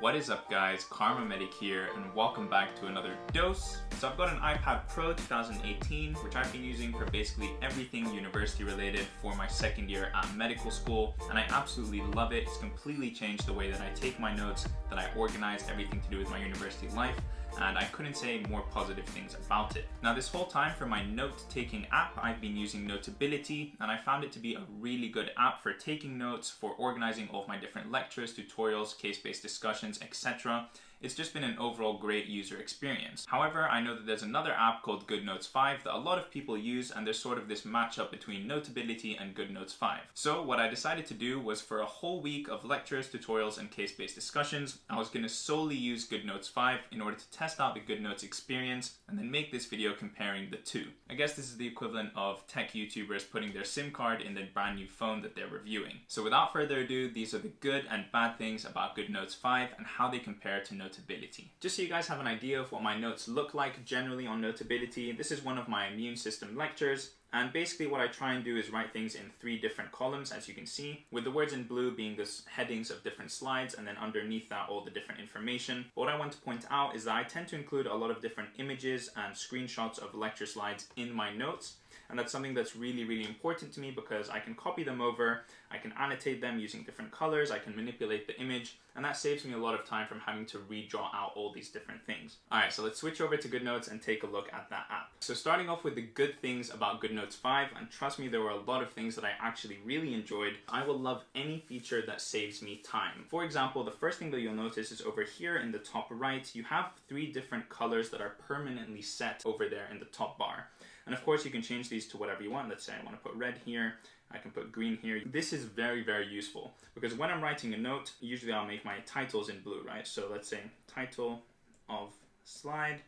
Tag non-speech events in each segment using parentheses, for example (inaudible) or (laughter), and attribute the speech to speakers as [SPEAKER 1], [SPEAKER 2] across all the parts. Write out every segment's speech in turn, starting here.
[SPEAKER 1] What is up guys, Karma Medic here and welcome back to another dose. So I've got an iPad Pro 2018 which I've been using for basically everything university related for my second year at medical school and I absolutely love it. It's completely changed the way that I take my notes, that I organize everything to do with my university life and I couldn't say more positive things about it. Now this whole time for my note-taking app, I've been using Notability and I found it to be a really good app for taking notes, for organizing all of my different lectures, tutorials, case-based discussions, etc. It's just been an overall great user experience. However, I know that there's another app called GoodNotes 5 that a lot of people use and there's sort of this matchup between Notability and GoodNotes 5. So what I decided to do was for a whole week of lectures, tutorials, and case-based discussions, I was going to solely use GoodNotes 5 in order to test out the GoodNotes experience and then make this video comparing the two. I guess this is the equivalent of tech YouTubers putting their SIM card in their brand new phone that they're reviewing. So without further ado, these are the good and bad things about GoodNotes 5 and how they compare to Notability Notability. Just so you guys have an idea of what my notes look like generally on Notability, this is one of my immune system lectures. And basically what I try and do is write things in three different columns, as you can see, with the words in blue being the headings of different slides, and then underneath that all the different information. But what I want to point out is that I tend to include a lot of different images and screenshots of lecture slides in my notes, and that's something that's really, really important to me because I can copy them over, I can annotate them using different colors, I can manipulate the image, and that saves me a lot of time from having to redraw out all these different things. Alright, so let's switch over to GoodNotes and take a look at that app. So starting off with the good things about GoodNotes 5, and trust me, there were a lot of things that I actually really enjoyed. I will love any feature that saves me time. For example, the first thing that you'll notice is over here in the top right, you have three different colors that are permanently set over there in the top bar. And of course you can change these to whatever you want. Let's say I want to put red here, I can put green here. This is very, very useful because when I'm writing a note, usually I'll make my titles in blue, right? So let's say title of slide,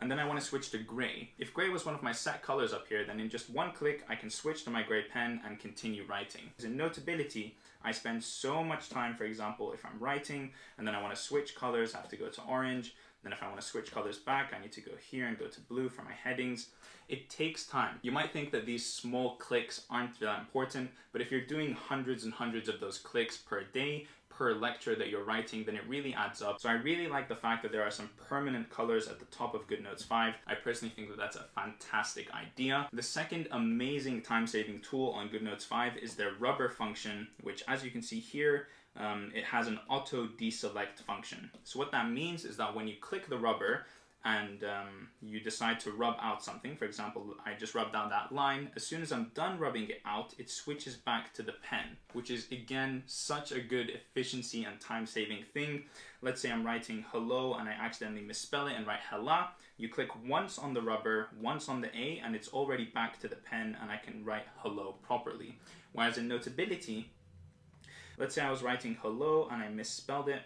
[SPEAKER 1] and then I want to switch to gray. If gray was one of my set colors up here, then in just one click, I can switch to my gray pen and continue writing. In Notability, I spend so much time, for example, if I'm writing and then I want to switch colors, I have to go to orange, then if I want to switch colors back, I need to go here and go to blue for my headings. It takes time. You might think that these small clicks aren't that important, but if you're doing hundreds and hundreds of those clicks per day, per lecture that you're writing, then it really adds up. So I really like the fact that there are some permanent colors at the top of GoodNotes 5. I personally think that that's a fantastic idea. The second amazing time-saving tool on GoodNotes 5 is their rubber function, which as you can see here, um, it has an auto deselect function. So what that means is that when you click the rubber and um, you decide to rub out something, for example, I just rubbed out that line, as soon as I'm done rubbing it out, it switches back to the pen, which is again, such a good efficiency and time-saving thing. Let's say I'm writing hello and I accidentally misspell it and write hella. You click once on the rubber, once on the A, and it's already back to the pen and I can write hello properly. Whereas in Notability, Let's say I was writing hello and I misspelled it.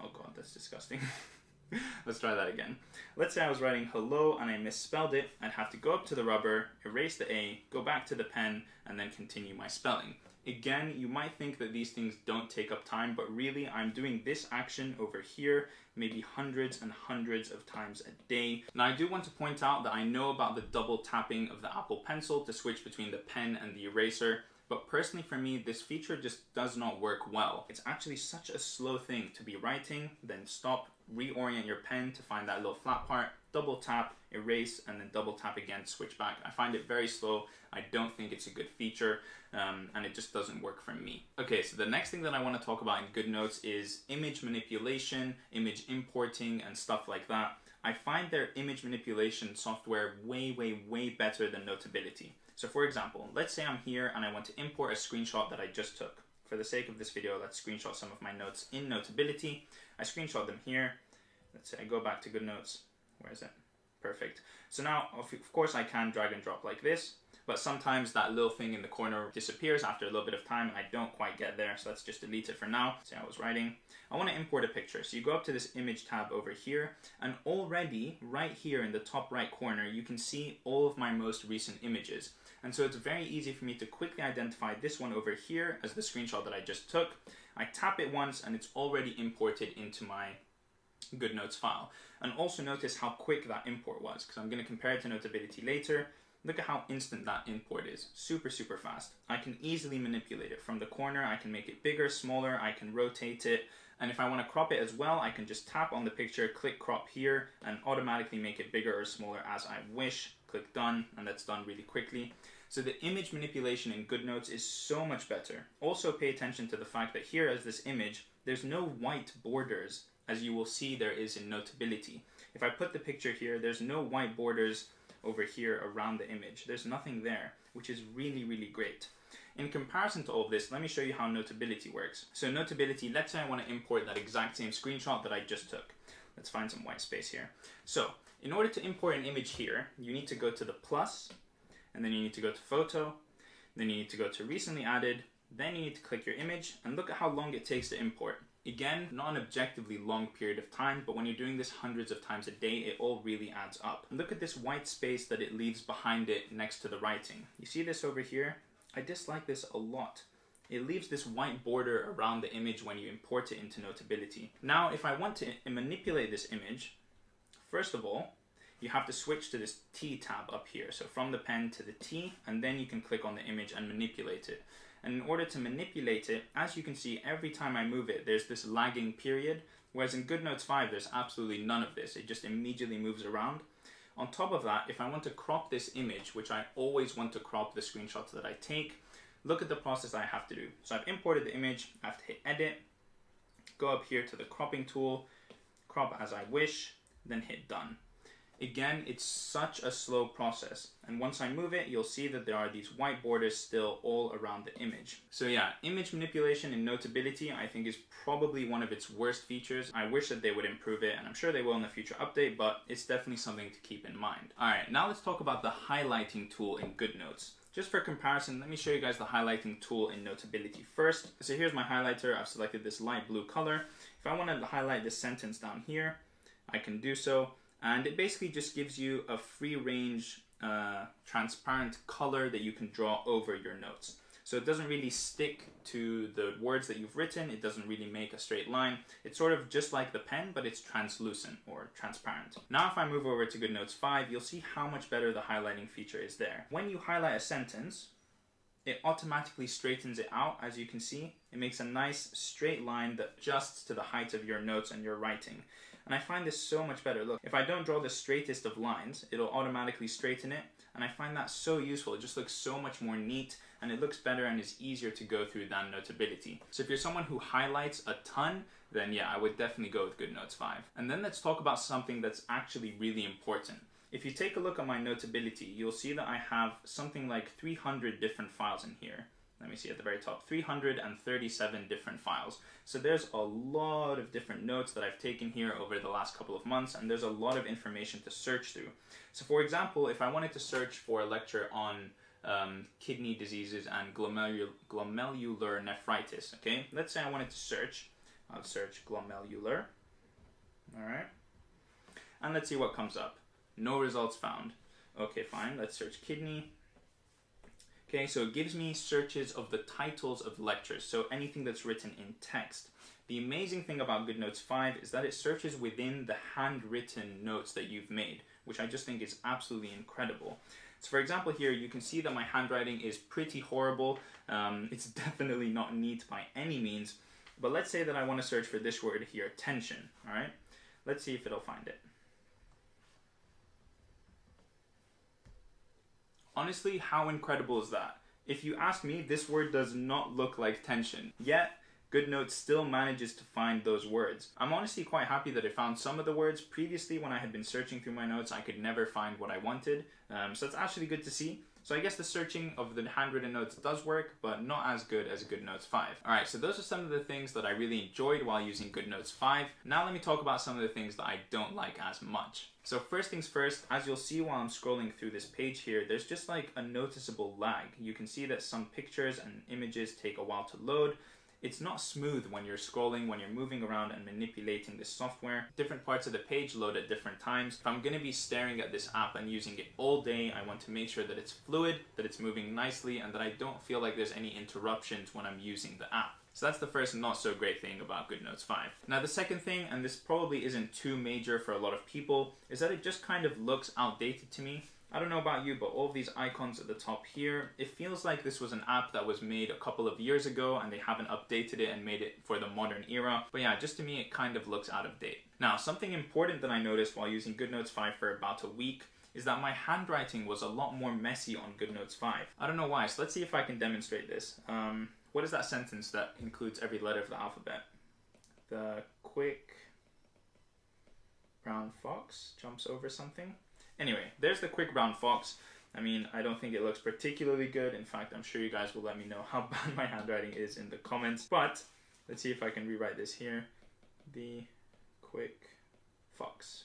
[SPEAKER 1] Oh god, that's disgusting. (laughs) Let's try that again. Let's say I was writing hello and I misspelled it. I'd have to go up to the rubber, erase the A, go back to the pen, and then continue my spelling. Again, you might think that these things don't take up time, but really I'm doing this action over here maybe hundreds and hundreds of times a day. Now I do want to point out that I know about the double tapping of the Apple Pencil to switch between the pen and the eraser. But personally for me, this feature just does not work well. It's actually such a slow thing to be writing, then stop, reorient your pen to find that little flat part, double tap, erase, and then double tap again, switch back. I find it very slow. I don't think it's a good feature, um, and it just doesn't work for me. Okay, so the next thing that I want to talk about in GoodNotes is image manipulation, image importing, and stuff like that. I find their image manipulation software way, way, way better than Notability. So for example, let's say I'm here and I want to import a screenshot that I just took. For the sake of this video, let's screenshot some of my notes in Notability. I screenshot them here. Let's say I go back to GoodNotes. Where is it? Perfect. So now, of course, I can drag and drop like this but sometimes that little thing in the corner disappears after a little bit of time and I don't quite get there, so let's just delete it for now. Say I was writing. I want to import a picture, so you go up to this image tab over here, and already right here in the top right corner, you can see all of my most recent images. And so it's very easy for me to quickly identify this one over here as the screenshot that I just took. I tap it once and it's already imported into my GoodNotes file. And also notice how quick that import was, because I'm going to compare it to Notability later. Look at how instant that import is. Super, super fast. I can easily manipulate it. From the corner, I can make it bigger, smaller, I can rotate it. And if I want to crop it as well, I can just tap on the picture, click crop here, and automatically make it bigger or smaller as I wish. Click done, and that's done really quickly. So the image manipulation in GoodNotes is so much better. Also pay attention to the fact that here as this image, there's no white borders as you will see there is in Notability. If I put the picture here, there's no white borders over here around the image. There's nothing there, which is really, really great. In comparison to all of this, let me show you how Notability works. So Notability, let's say I want to import that exact same screenshot that I just took. Let's find some white space here. So in order to import an image here, you need to go to the plus, and then you need to go to photo, then you need to go to recently added, then you need to click your image, and look at how long it takes to import. Again, not an objectively long period of time, but when you're doing this hundreds of times a day, it all really adds up. Look at this white space that it leaves behind it next to the writing. You see this over here? I dislike this a lot. It leaves this white border around the image when you import it into Notability. Now, if I want to manipulate this image, first of all, you have to switch to this T tab up here. So from the pen to the T, and then you can click on the image and manipulate it. And in order to manipulate it, as you can see, every time I move it, there's this lagging period, whereas in GoodNotes 5, there's absolutely none of this. It just immediately moves around. On top of that, if I want to crop this image, which I always want to crop the screenshots that I take, look at the process I have to do. So I've imported the image, I have to hit edit, go up here to the cropping tool, crop as I wish, then hit done. Again, it's such a slow process. And once I move it, you'll see that there are these white borders still all around the image. So yeah, image manipulation in Notability I think is probably one of its worst features. I wish that they would improve it, and I'm sure they will in the future update, but it's definitely something to keep in mind. Alright, now let's talk about the highlighting tool in GoodNotes. Just for comparison, let me show you guys the highlighting tool in Notability first. So here's my highlighter. I've selected this light blue color. If I want to highlight this sentence down here, I can do so and it basically just gives you a free range uh, transparent color that you can draw over your notes. So it doesn't really stick to the words that you've written, it doesn't really make a straight line. It's sort of just like the pen, but it's translucent or transparent. Now if I move over to GoodNotes 5, you'll see how much better the highlighting feature is there. When you highlight a sentence, it automatically straightens it out, as you can see. It makes a nice straight line that adjusts to the height of your notes and your writing. And I find this so much better. Look, if I don't draw the straightest of lines, it'll automatically straighten it. And I find that so useful. It just looks so much more neat and it looks better and is easier to go through than Notability. So if you're someone who highlights a ton, then yeah, I would definitely go with GoodNotes 5. And then let's talk about something that's actually really important. If you take a look at my Notability, you'll see that I have something like 300 different files in here let me see at the very top, 337 different files. So there's a lot of different notes that I've taken here over the last couple of months, and there's a lot of information to search through. So for example, if I wanted to search for a lecture on um, kidney diseases and glomerular, nephritis, okay? Let's say I wanted to search, I'll search glomerular, all right? And let's see what comes up. No results found. Okay, fine, let's search kidney, Okay, so it gives me searches of the titles of lectures, so anything that's written in text. The amazing thing about GoodNotes 5 is that it searches within the handwritten notes that you've made, which I just think is absolutely incredible. So for example here, you can see that my handwriting is pretty horrible. Um, (laughs) it's definitely not neat by any means, but let's say that I want to search for this word here, tension, alright? Let's see if it'll find it. Honestly, how incredible is that? If you ask me, this word does not look like tension. Yet, GoodNotes still manages to find those words. I'm honestly quite happy that I found some of the words. Previously, when I had been searching through my notes, I could never find what I wanted. Um, so that's actually good to see. So I guess the searching of the handwritten notes does work, but not as good as GoodNotes 5. Alright, so those are some of the things that I really enjoyed while using GoodNotes 5. Now let me talk about some of the things that I don't like as much. So first things first, as you'll see while I'm scrolling through this page here, there's just like a noticeable lag. You can see that some pictures and images take a while to load, it's not smooth when you're scrolling, when you're moving around and manipulating this software. Different parts of the page load at different times. If I'm going to be staring at this app and using it all day, I want to make sure that it's fluid, that it's moving nicely, and that I don't feel like there's any interruptions when I'm using the app. So that's the first not so great thing about GoodNotes 5. Now the second thing, and this probably isn't too major for a lot of people, is that it just kind of looks outdated to me. I don't know about you, but all of these icons at the top here, it feels like this was an app that was made a couple of years ago and they haven't updated it and made it for the modern era. But yeah, just to me, it kind of looks out of date. Now, something important that I noticed while using GoodNotes 5 for about a week is that my handwriting was a lot more messy on GoodNotes 5. I don't know why, so let's see if I can demonstrate this. Um, what is that sentence that includes every letter of the alphabet? The quick brown fox jumps over something. Anyway, there's the quick brown fox. I mean, I don't think it looks particularly good. In fact, I'm sure you guys will let me know how (laughs) bad my handwriting is in the comments. But let's see if I can rewrite this here. The quick fox.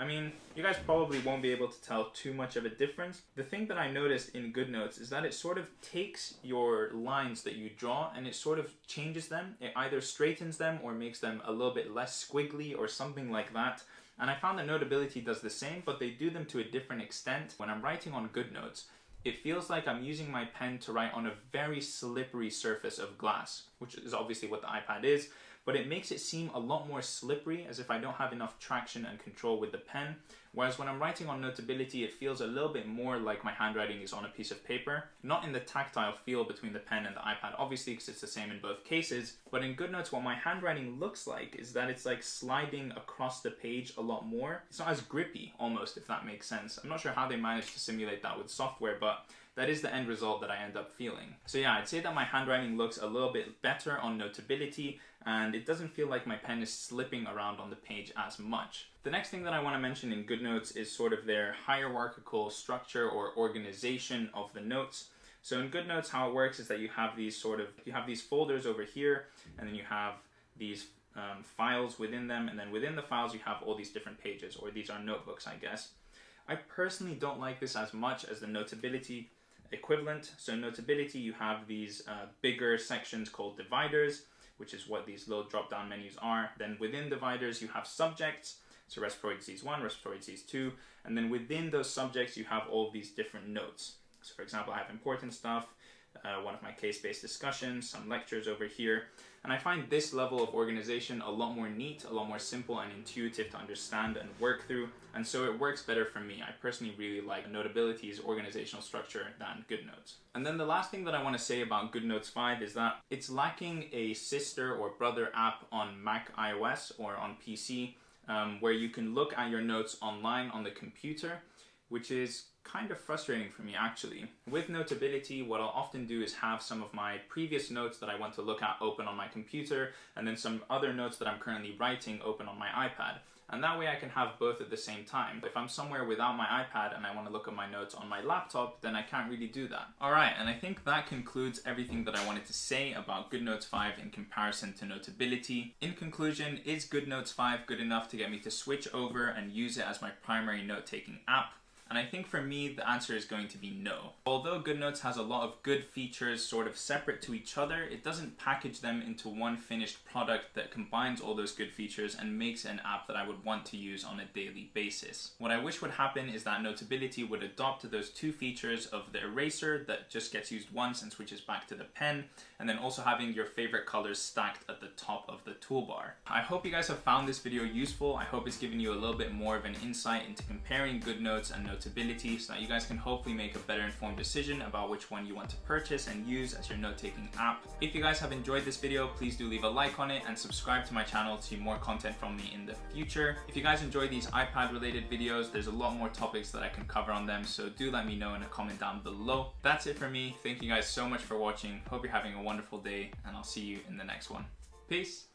[SPEAKER 1] I mean, you guys probably won't be able to tell too much of a difference. The thing that I noticed in GoodNotes is that it sort of takes your lines that you draw and it sort of changes them. It either straightens them or makes them a little bit less squiggly or something like that. And I found that Notability does the same, but they do them to a different extent. When I'm writing on GoodNotes, it feels like I'm using my pen to write on a very slippery surface of glass, which is obviously what the iPad is, but it makes it seem a lot more slippery as if I don't have enough traction and control with the pen. Whereas when I'm writing on Notability, it feels a little bit more like my handwriting is on a piece of paper. Not in the tactile feel between the pen and the iPad, obviously, because it's the same in both cases. But in GoodNotes, what my handwriting looks like is that it's like sliding across the page a lot more. It's not as grippy, almost, if that makes sense. I'm not sure how they managed to simulate that with software, but that is the end result that I end up feeling. So yeah, I'd say that my handwriting looks a little bit better on Notability and it doesn't feel like my pen is slipping around on the page as much. The next thing that I want to mention in GoodNotes is sort of their hierarchical structure or organization of the notes. So in GoodNotes, how it works is that you have these sort of, you have these folders over here, and then you have these um, files within them, and then within the files you have all these different pages, or these are notebooks, I guess. I personally don't like this as much as the Notability equivalent. So Notability, you have these uh, bigger sections called dividers, which is what these little drop-down menus are. Then within dividers, you have subjects, so respiratory disease 1, respiratory disease 2, and then within those subjects, you have all these different notes. So for example, I have important stuff, uh, one of my case-based discussions, some lectures over here. And I find this level of organization a lot more neat, a lot more simple and intuitive to understand and work through. And so it works better for me. I personally really like Notability's organizational structure than GoodNotes. And then the last thing that I want to say about GoodNotes 5 is that it's lacking a sister or brother app on Mac iOS or on PC um, where you can look at your notes online on the computer, which is kind of frustrating for me actually. With Notability, what I'll often do is have some of my previous notes that I want to look at open on my computer, and then some other notes that I'm currently writing open on my iPad. And that way I can have both at the same time. If I'm somewhere without my iPad and I want to look at my notes on my laptop, then I can't really do that. Alright, and I think that concludes everything that I wanted to say about GoodNotes 5 in comparison to Notability. In conclusion, is GoodNotes 5 good enough to get me to switch over and use it as my primary note-taking app? And I think for me, the answer is going to be no. Although GoodNotes has a lot of good features sort of separate to each other, it doesn't package them into one finished product that combines all those good features and makes an app that I would want to use on a daily basis. What I wish would happen is that Notability would adopt those two features of the eraser that just gets used once and switches back to the pen, and then also having your favorite colors stacked at the top of the toolbar. I hope you guys have found this video useful. I hope it's given you a little bit more of an insight into comparing GoodNotes and Notability notability so that you guys can hopefully make a better informed decision about which one you want to purchase and use as your note-taking app. If you guys have enjoyed this video, please do leave a like on it and subscribe to my channel to see more content from me in the future. If you guys enjoy these iPad related videos, there's a lot more topics that I can cover on them, so do let me know in a comment down below. That's it for me. Thank you guys so much for watching. Hope you're having a wonderful day and I'll see you in the next one. Peace.